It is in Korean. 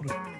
What up?